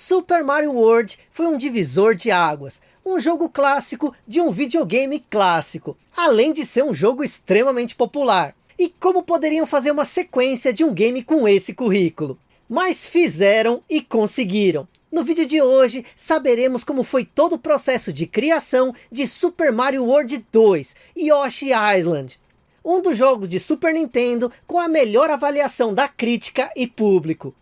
Super Mario World foi um divisor de águas, um jogo clássico de um videogame clássico, além de ser um jogo extremamente popular. E como poderiam fazer uma sequência de um game com esse currículo? Mas fizeram e conseguiram. No vídeo de hoje, saberemos como foi todo o processo de criação de Super Mario World 2, Yoshi Island. Um dos jogos de Super Nintendo com a melhor avaliação da crítica e público.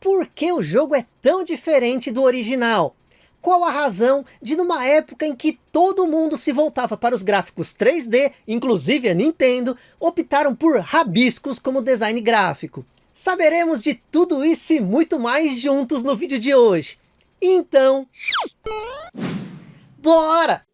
Por que o jogo é tão diferente do original? Qual a razão de numa época em que todo mundo se voltava para os gráficos 3D, inclusive a Nintendo, optaram por rabiscos como design gráfico? Saberemos de tudo isso e muito mais juntos no vídeo de hoje. Então, bora!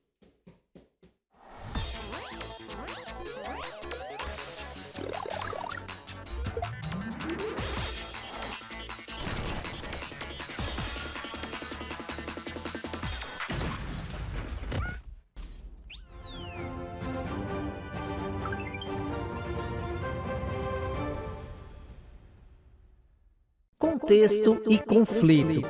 Contexto e conflito.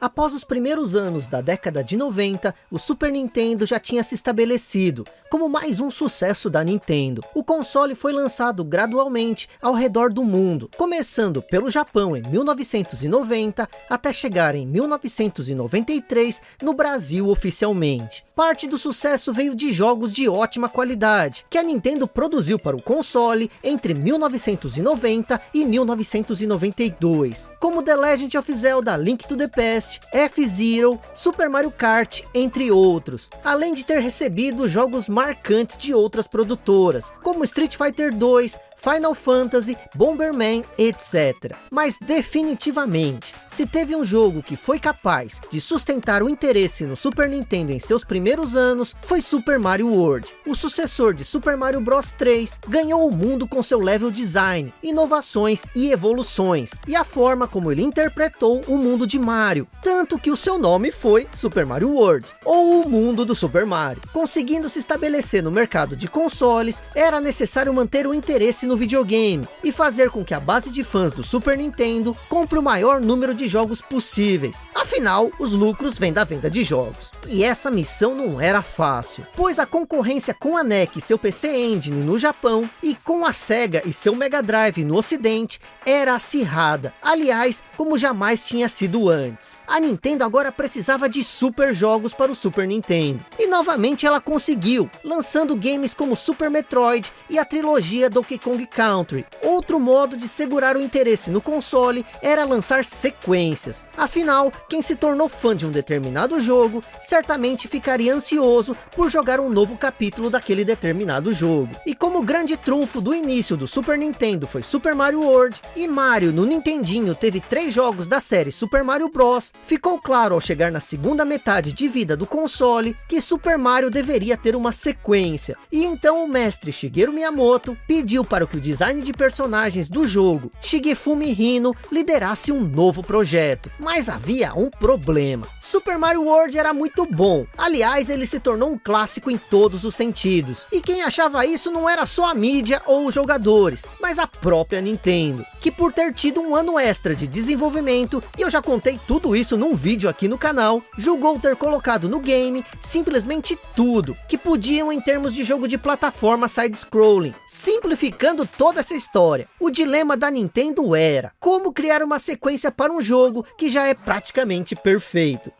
Após os primeiros anos da década de 90, o Super Nintendo já tinha se estabelecido como mais um sucesso da Nintendo. O console foi lançado gradualmente ao redor do mundo, começando pelo Japão em 1990, até chegar em 1993 no Brasil oficialmente. Parte do sucesso veio de jogos de ótima qualidade, que a Nintendo produziu para o console entre 1990 e 1992, como The Legend of Zelda Link to the Past, F-Zero, Super Mario Kart, entre outros. Além de ter recebido jogos marcantes de outras produtoras, como Street Fighter 2, Final Fantasy, Bomberman, etc. Mas definitivamente, se teve um jogo que foi capaz de sustentar o interesse no Super Nintendo em seus primeiros anos, foi Super Mario World. O sucessor de Super Mario Bros 3 ganhou o mundo com seu level design, inovações e evoluções, e a forma como ele interpretou o mundo de Mario, tanto que o seu nome foi Super Mario World, ou o mundo do Super Mario. Conseguindo se estabelecer no mercado de consoles, era necessário manter o interesse no videogame e fazer com que a base de fãs do Super Nintendo compre o maior número de jogos possíveis. Afinal, os lucros vêm da venda de jogos. E essa missão não era fácil, pois a concorrência com a NEC e seu PC Engine no Japão e com a SEGA e seu Mega Drive no ocidente era acirrada. Aliás, como jamais tinha sido antes. A Nintendo agora precisava de super jogos para o Super Nintendo. E novamente ela conseguiu, lançando games como Super Metroid e a trilogia Donkey Kong Country. Outro modo de segurar o interesse no console era lançar sequências. Afinal, quem se tornou fã de um determinado jogo, certamente ficaria ansioso por jogar um novo capítulo daquele determinado jogo. E como grande trunfo do início do Super Nintendo foi Super Mario World, e Mario no Nintendinho teve três jogos da série Super Mario Bros, ficou claro ao chegar na segunda metade de vida do console, que Super Mario deveria ter uma sequência. E então o mestre Shigeru Miyamoto pediu para que o design de personagens do jogo, Shigefumi Hino, liderasse um novo projeto. Mas havia um problema. Super Mario World era muito bom. Aliás, ele se tornou um clássico em todos os sentidos. E quem achava isso não era só a mídia ou os jogadores, mas a própria Nintendo. Que por ter tido um ano extra de desenvolvimento, e eu já contei tudo isso num vídeo aqui no canal, julgou ter colocado no game simplesmente tudo que podiam em termos de jogo de plataforma side-scrolling, simplificando toda essa história. O dilema da Nintendo era, como criar uma sequência para um jogo que já é praticamente perfeito.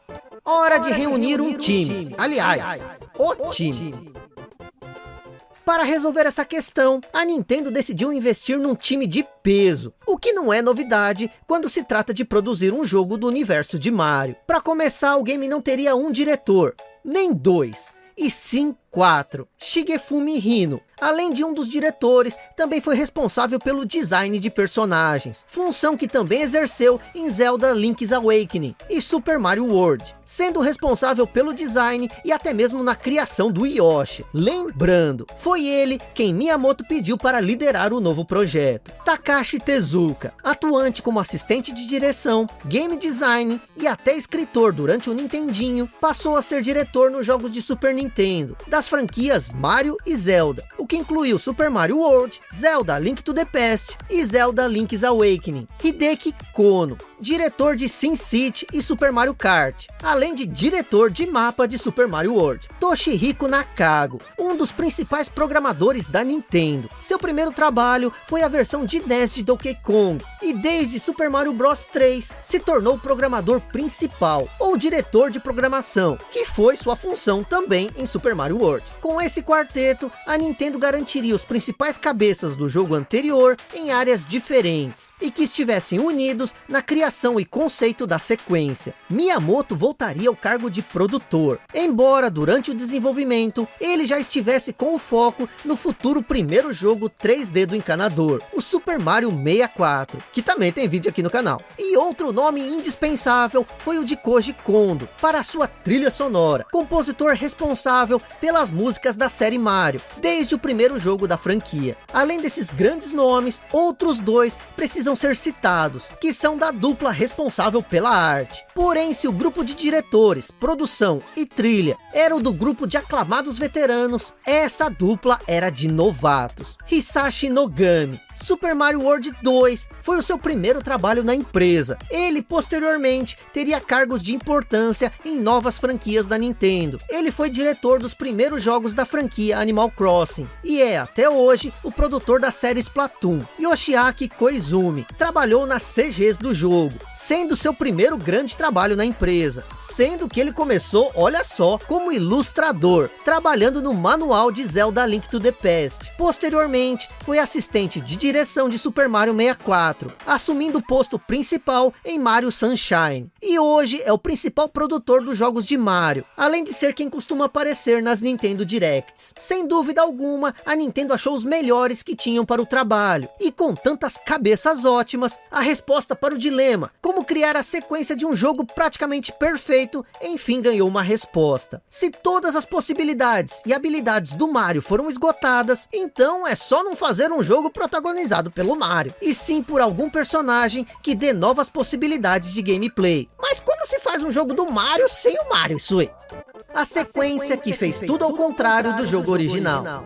Hora de reunir um time, aliás, o time. Para resolver essa questão, a Nintendo decidiu investir num time de peso, o que não é novidade quando se trata de produzir um jogo do universo de Mario. Para começar, o game não teria um diretor, nem dois, e sim quatro. Shigefumi Hino, além de um dos diretores, também foi responsável pelo design de personagens, função que também exerceu em Zelda Link's Awakening e Super Mario World, sendo responsável pelo design e até mesmo na criação do Yoshi. Lembrando, foi ele quem Miyamoto pediu para liderar o novo projeto. Takashi Tezuka, atuante como assistente de direção, game design e até escritor durante o Nintendinho, passou a ser diretor nos jogos de Super Nintendo, das franquias Mario e Zelda, o que incluiu Super Mario World, Zelda Link to the Past e Zelda Link's Awakening. Hideki Kono, diretor de Sin City e Super Mario Kart, além de diretor de mapa de Super Mario World. Toshihiko Nakago, um dos principais programadores da Nintendo. Seu primeiro trabalho foi a versão de NES de Donkey Kong, e desde Super Mario Bros 3 se tornou o programador principal, ou diretor de programação, que foi sua função também em Super Mario World. Com esse quarteto, a Nintendo garantiria os principais cabeças do jogo anterior em áreas diferentes, e que estivessem unidos na criação e conceito da sequência. Miyamoto voltaria ao cargo de produtor, embora durante o desenvolvimento, ele já estivesse com o foco no futuro primeiro jogo 3D do encanador, o Super Mario 64, que também tem vídeo aqui no canal. E outro nome indispensável foi o de Koji Kondo, para sua trilha sonora, compositor responsável pelas músicas da série Mario, desde o primeiro jogo da franquia. Além desses grandes nomes, outros dois precisam ser citados, que são da dupla responsável pela arte. Porém, se o grupo de diretores, produção e trilha era o do grupo de aclamados veteranos, essa dupla era de novatos. Hisashi Nogami, Super Mario World 2 foi o seu primeiro trabalho na empresa. Ele, posteriormente, teria cargos de importância em novas franquias da Nintendo. Ele foi diretor dos primeiros jogos da franquia Animal Crossing. E é, até hoje, o produtor da série Splatoon. Yoshiaki Koizumi trabalhou nas CGs do jogo, sendo seu primeiro grande trabalho na empresa. Sendo que ele começou, olha só, como ilustrador, trabalhando no manual de Zelda Link to the Past. Posteriormente, foi assistente de direção de Super Mario 64, assumindo o posto principal em Mario Sunshine. E hoje é o principal produtor dos jogos de Mario, além de ser quem costuma aparecer nas Nintendo Directs. Sem dúvida alguma, a Nintendo achou os melhores que tinham para o trabalho. E com tantas cabeças ótimas, a resposta para o dilema, como criar a sequência de um jogo praticamente perfeito, enfim ganhou uma resposta. Se todas as possibilidades e habilidades do Mario foram esgotadas, então é só não fazer um jogo protagonizado pelo Mario, e sim por algum personagem que dê novas possibilidades de gameplay. Mas como se faz um jogo do Mario sem o Mario, Sui? A sequência que fez tudo ao contrário do jogo original.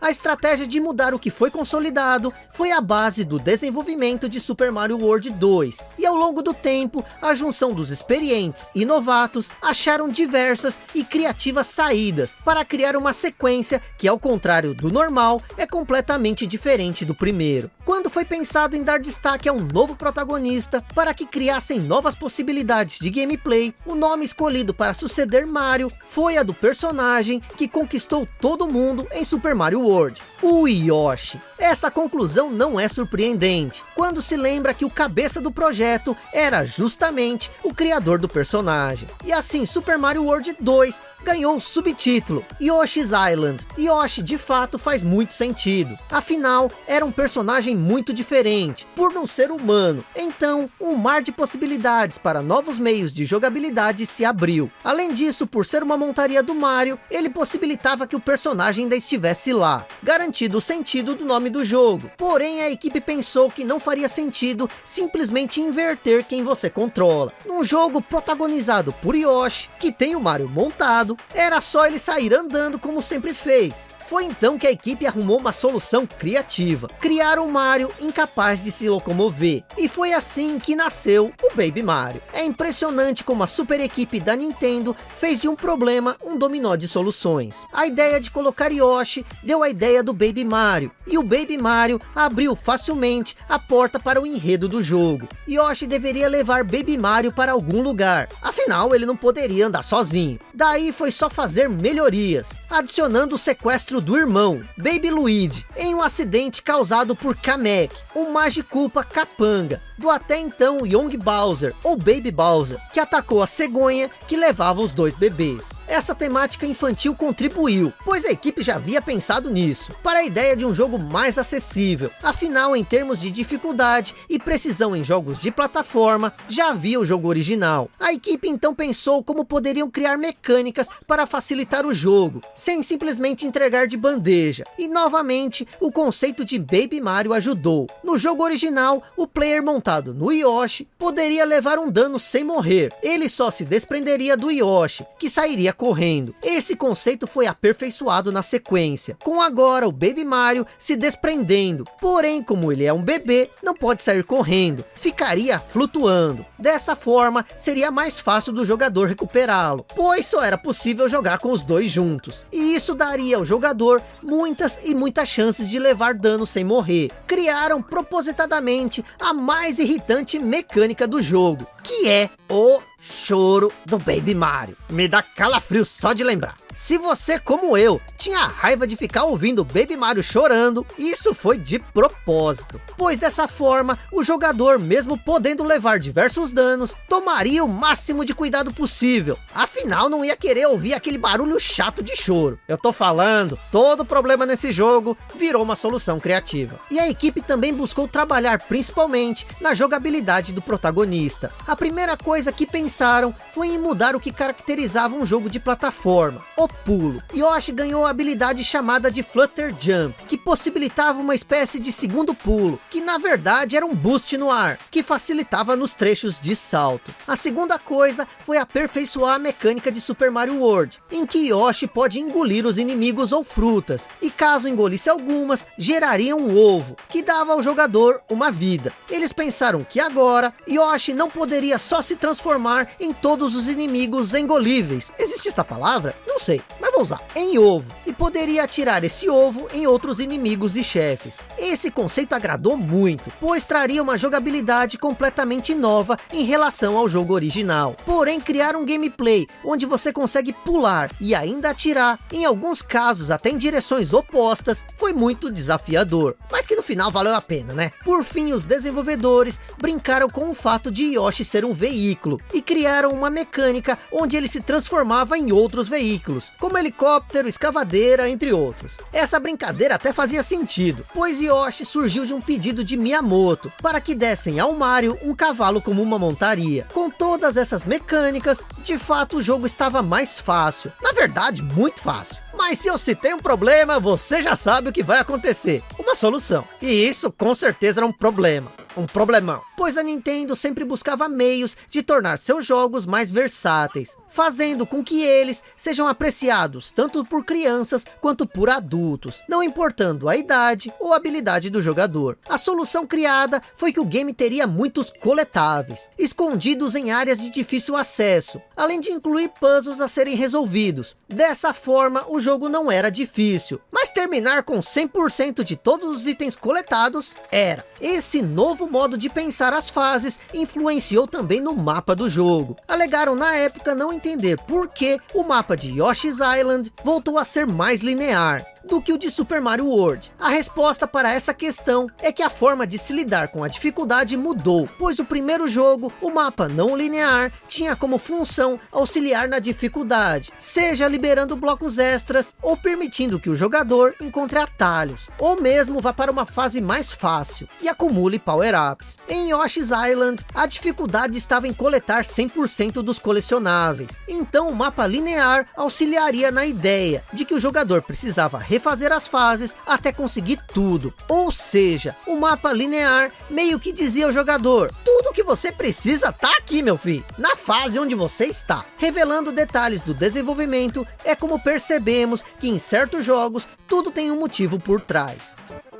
A estratégia de mudar o que foi consolidado foi a base do desenvolvimento de Super Mario World 2. E ao longo do tempo, a junção dos experientes e novatos acharam diversas e criativas saídas para criar uma sequência que ao contrário do normal, é completamente diferente do primeiro. Quando foi pensado em dar destaque a um novo protagonista para que criassem novas possibilidades de gameplay, o nome escolhido para suceder Mario foi a do personagem que conquistou todo mundo em Super Mario World, o Yoshi. Essa conclusão não é surpreendente, quando se lembra que o cabeça do projeto era justamente o criador do personagem. E assim Super Mario World 2 ganhou o subtítulo Yoshi's Island. Yoshi de fato faz muito sentido, afinal era um personagem muito diferente, por não ser humano. Então um mar de possibilidades para novos meios de jogabilidade se abriu. Além disso, por ser uma montaria do Mario, ele possibilitava que o personagem ainda estivesse lá garantido o sentido do nome do jogo. Porém, a equipe pensou que não faria sentido simplesmente inverter quem você controla. Num jogo protagonizado por Yoshi, que tem o Mario montado, era só ele sair andando como sempre fez. Foi então que a equipe arrumou uma solução criativa, criar um Mario incapaz de se locomover, e foi assim que nasceu o Baby Mario. É impressionante como a super equipe da Nintendo fez de um problema um dominó de soluções. A ideia de colocar Yoshi deu a ideia do Baby Mario, e o Baby Mario abriu facilmente a porta para o enredo do jogo. Yoshi deveria levar Baby Mario para algum lugar, afinal ele não poderia andar sozinho. Daí foi só fazer melhorias, adicionando o sequestro do irmão, Baby Luigi, em um acidente causado por Kamek, o Magiculpa Capanga, do até então Young Bowser, ou Baby Bowser, que atacou a cegonha que levava os dois bebês. Essa temática infantil contribuiu, pois a equipe já havia pensado nisso, para a ideia de um jogo mais acessível. Afinal, em termos de dificuldade e precisão em jogos de plataforma, já havia o jogo original. A equipe então pensou como poderiam criar mecânicas para facilitar o jogo, sem simplesmente entregar de bandeja. E novamente, o conceito de Baby Mario ajudou. No jogo original, o player montado no Yoshi poderia levar um dano sem morrer. Ele só se desprenderia do Yoshi, que sairia correndo. Esse conceito foi aperfeiçoado na sequência, com agora o Baby Mario se desprendendo. Porém, como ele é um bebê, não pode sair correndo, ficaria flutuando. Dessa forma, seria mais fácil do jogador recuperá-lo, pois só era possível jogar com os dois juntos. E isso daria ao jogador muitas e muitas chances de levar dano sem morrer. Criaram propositadamente a mais irritante mecânica do jogo, que é o choro do Baby Mario. Me dá calafrio só de lembrar. Se você, como eu, tinha raiva de ficar ouvindo Baby Mario chorando, isso foi de propósito. Pois dessa forma, o jogador, mesmo podendo levar diversos danos, tomaria o máximo de cuidado possível. Afinal, não ia querer ouvir aquele barulho chato de choro. Eu tô falando, todo problema nesse jogo virou uma solução criativa. E a equipe também buscou trabalhar principalmente na jogabilidade do protagonista. A primeira coisa que pensaram foi em mudar o que caracterizava um jogo de plataforma, o pulo. Yoshi ganhou a habilidade chamada de Flutter Jump, que possibilitava uma espécie de segundo pulo, que na verdade era um boost no ar, que facilitava nos trechos de salto. A segunda coisa foi aperfeiçoar a mecânica de Super Mario World, em que Yoshi pode engolir os inimigos ou frutas, e caso engolisse algumas, geraria um ovo, que dava ao jogador uma vida. Eles pensaram que agora, Yoshi não poderia só se transformar em todos os inimigos engolíveis. Existe esta palavra? Não sei mas vou usar, em ovo, e poderia atirar esse ovo em outros inimigos e chefes. Esse conceito agradou muito, pois traria uma jogabilidade completamente nova em relação ao jogo original. Porém, criar um gameplay onde você consegue pular e ainda atirar, em alguns casos até em direções opostas, foi muito desafiador. Mas que no final valeu a pena, né? Por fim, os desenvolvedores brincaram com o fato de Yoshi ser um veículo, e criaram uma mecânica onde ele se transformava em outros veículos como helicóptero, escavadeira, entre outros. Essa brincadeira até fazia sentido, pois Yoshi surgiu de um pedido de Miyamoto, para que dessem ao Mario um cavalo como uma montaria. Com todas essas mecânicas, de fato o jogo estava mais fácil, na verdade muito fácil. Mas se eu citei um problema, você já sabe o que vai acontecer. Uma solução. E isso com certeza era um problema um problemão, pois a Nintendo sempre buscava meios de tornar seus jogos mais versáteis, fazendo com que eles sejam apreciados tanto por crianças quanto por adultos, não importando a idade ou habilidade do jogador. A solução criada foi que o game teria muitos coletáveis, escondidos em áreas de difícil acesso, além de incluir puzzles a serem resolvidos. Dessa forma, o jogo não era difícil, mas terminar com 100% de todos os itens coletados era. Esse novo modo de pensar as fases influenciou também no mapa do jogo. Alegaram na época não entender por que o mapa de Yoshi's Island voltou a ser mais linear do que o de Super Mario World. A resposta para essa questão é que a forma de se lidar com a dificuldade mudou, pois o primeiro jogo, o mapa não linear, tinha como função auxiliar na dificuldade, seja liberando blocos extras ou permitindo que o jogador encontre atalhos, ou mesmo vá para uma fase mais fácil e acumule power-ups. Em Yoshi's Island, a dificuldade estava em coletar 100% dos colecionáveis, então o mapa linear auxiliaria na ideia de que o jogador precisava refazer as fases até conseguir tudo. Ou seja, o mapa linear meio que dizia ao jogador, tudo que você precisa tá aqui meu filho, na fase onde você está. Revelando detalhes do desenvolvimento, é como percebemos que em certos jogos, tudo tem um motivo por trás.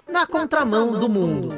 Na contramão do mundo.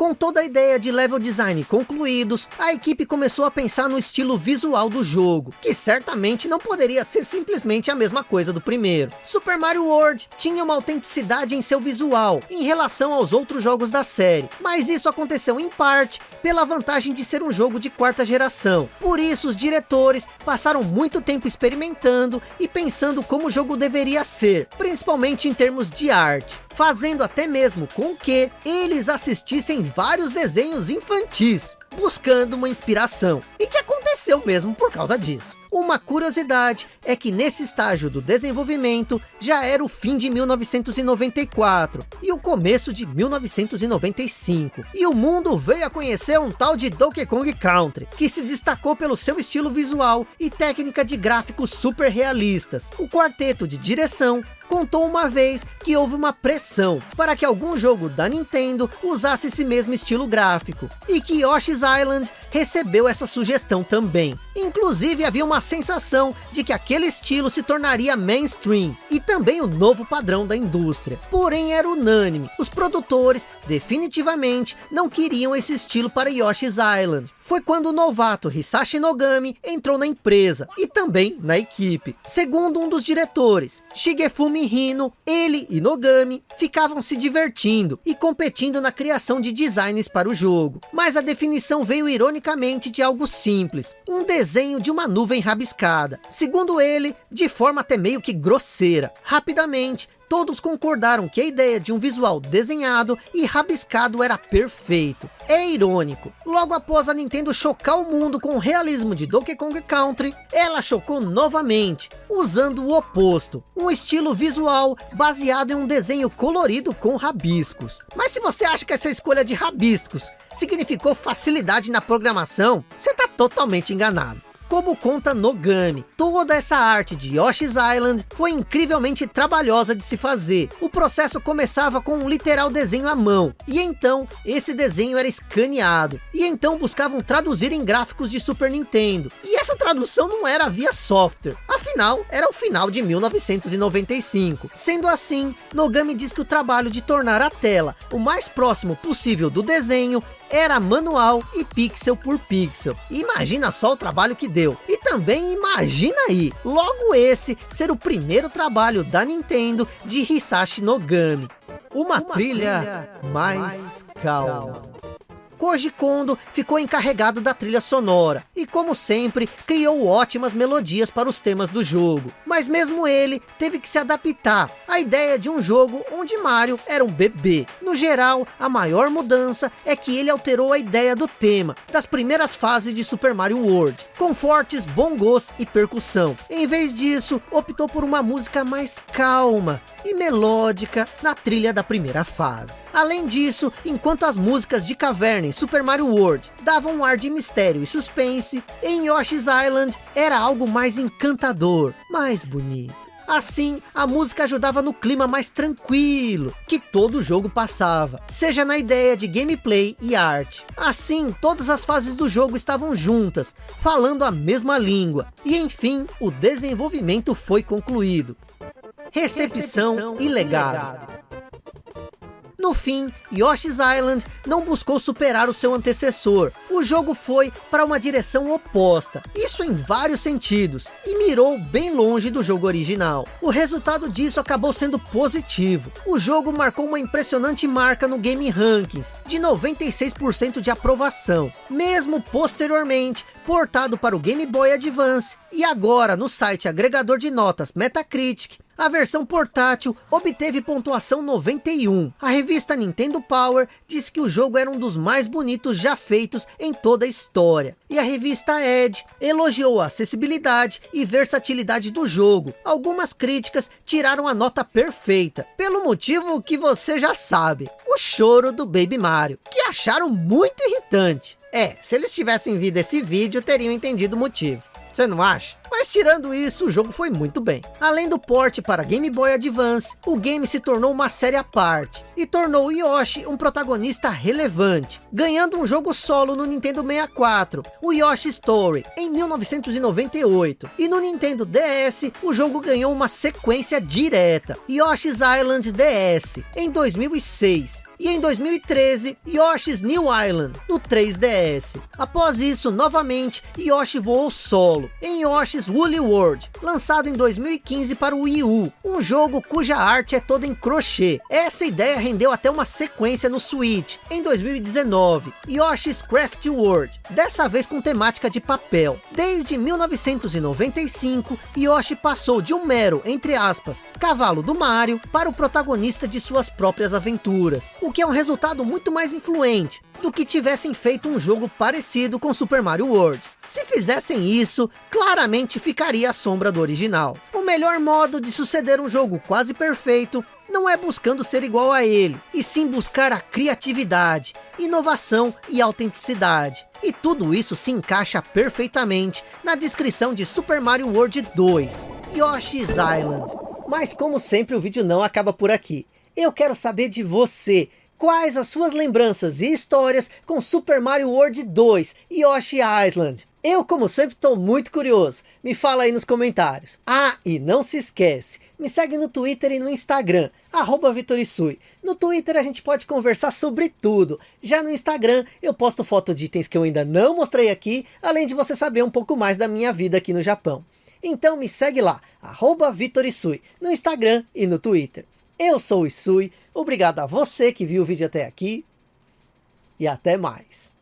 Com toda a ideia de level design concluídos, a equipe começou a pensar no estilo visual do jogo, que certamente não poderia ser simplesmente a mesma coisa do primeiro. Super Mario World tinha uma autenticidade em seu visual, em relação aos outros jogos da série, mas isso aconteceu em parte pela vantagem de ser um jogo de quarta geração. Por isso os diretores passaram muito tempo experimentando e pensando como o jogo deveria ser, principalmente em termos de arte fazendo até mesmo com que eles assistissem vários desenhos infantis, buscando uma inspiração, e que aconteceu mesmo por causa disso. Uma curiosidade é que nesse estágio do desenvolvimento já era o fim de 1994 e o começo de 1995. E o mundo veio a conhecer um tal de Donkey Kong Country, que se destacou pelo seu estilo visual e técnica de gráficos super realistas. O quarteto de direção contou uma vez que houve uma pressão para que algum jogo da Nintendo usasse esse mesmo estilo gráfico. E que Yoshi's Island recebeu essa sugestão também. Inclusive havia uma sensação de que aquele estilo se tornaria mainstream. E também o novo padrão da indústria. Porém era unânime. Os produtores definitivamente não queriam esse estilo para Yoshi's Island. Foi quando o novato Hisashi Nogami entrou na empresa e também na equipe. Segundo um dos diretores, Shigefumi Hino, ele e Nogami ficavam se divertindo e competindo na criação de designs para o jogo. Mas a definição veio ironicamente de algo simples, um desenho de uma nuvem rabiscada. Segundo ele, de forma até meio que grosseira. Rapidamente, todos concordaram que a ideia de um visual desenhado e rabiscado era perfeito. É irônico, logo após a Nintendo chocar o mundo com o realismo de Donkey Kong Country, ela chocou novamente, usando o oposto, um estilo visual baseado em um desenho colorido com rabiscos. Mas se você acha que essa escolha de rabiscos significou facilidade na programação, você está totalmente enganado. Como conta Nogami, toda essa arte de Yoshi's Island foi incrivelmente trabalhosa de se fazer. O processo começava com um literal desenho à mão, e então esse desenho era escaneado, e então buscavam traduzir em gráficos de Super Nintendo. E essa tradução não era via software, afinal era o final de 1995. Sendo assim, Nogami diz que o trabalho de tornar a tela o mais próximo possível do desenho era manual e pixel por pixel. Imagina só o trabalho que deu. E também imagina aí, logo esse ser o primeiro trabalho da Nintendo de Hisashi Nogami. Uma, Uma trilha, trilha, mais, mais calma. calma. Koji Kondo ficou encarregado da trilha sonora, e como sempre, criou ótimas melodias para os temas do jogo. Mas mesmo ele teve que se adaptar à ideia de um jogo onde Mario era um bebê. No geral, a maior mudança é que ele alterou a ideia do tema, das primeiras fases de Super Mario World, com fortes bongos e percussão. Em vez disso, optou por uma música mais calma e melódica na trilha da primeira fase. Além disso, enquanto as músicas de caverna em Super Mario World davam um ar de mistério e suspense, em Yoshi's Island era algo mais encantador, mais bonito. Assim, a música ajudava no clima mais tranquilo que todo o jogo passava, seja na ideia de gameplay e arte. Assim, todas as fases do jogo estavam juntas, falando a mesma língua. E enfim, o desenvolvimento foi concluído. Recepção, Recepção e legado. No fim, Yoshi's Island não buscou superar o seu antecessor. O jogo foi para uma direção oposta, isso em vários sentidos, e mirou bem longe do jogo original. O resultado disso acabou sendo positivo. O jogo marcou uma impressionante marca no Game Rankings, de 96% de aprovação, mesmo posteriormente portado para o Game Boy Advance, e agora no site agregador de notas Metacritic, a versão portátil obteve pontuação 91. A revista Nintendo Power disse que o jogo era um dos mais bonitos já feitos em toda a história. E a revista Edge elogiou a acessibilidade e versatilidade do jogo. Algumas críticas tiraram a nota perfeita, pelo motivo que você já sabe. O choro do Baby Mario, que acharam muito irritante. É, se eles tivessem visto esse vídeo, teriam entendido o motivo. Você não acha? Mas tirando isso, o jogo foi muito bem. Além do port para Game Boy Advance, o game se tornou uma série à parte e tornou Yoshi um protagonista relevante, ganhando um jogo solo no Nintendo 64, o Yoshi Story, em 1998. E no Nintendo DS, o jogo ganhou uma sequência direta, Yoshi's Island DS, em 2006 e em 2013, Yoshi's New Island, no 3DS. Após isso, novamente, Yoshi voou solo, em Yoshi's Woolly World, lançado em 2015 para o Wii U, um jogo cuja arte é toda em crochê. Essa ideia rendeu até uma sequência no Switch, em 2019, Yoshi's Craft World, dessa vez com temática de papel. Desde 1995, Yoshi passou de um mero, entre aspas, cavalo do Mario, para o protagonista de suas próprias aventuras, o que é um resultado muito mais influente do que tivessem feito um jogo parecido com Super Mario World. Se fizessem isso, claramente ficaria a sombra do original. O melhor modo de suceder um jogo quase perfeito não é buscando ser igual a ele, e sim buscar a criatividade, inovação e autenticidade. E tudo isso se encaixa perfeitamente na descrição de Super Mario World 2, Yoshi's Island Mas como sempre o vídeo não acaba por aqui. Eu quero saber de você. Quais as suas lembranças e histórias com Super Mario World 2 e Yoshi Island? Eu, como sempre, estou muito curioso. Me fala aí nos comentários. Ah, e não se esquece, me segue no Twitter e no Instagram, arroba Vitorisui. No Twitter a gente pode conversar sobre tudo. Já no Instagram eu posto foto de itens que eu ainda não mostrei aqui, além de você saber um pouco mais da minha vida aqui no Japão. Então me segue lá, arroba Vitorisui, no Instagram e no Twitter. Eu sou o Isui, obrigado a você que viu o vídeo até aqui e até mais.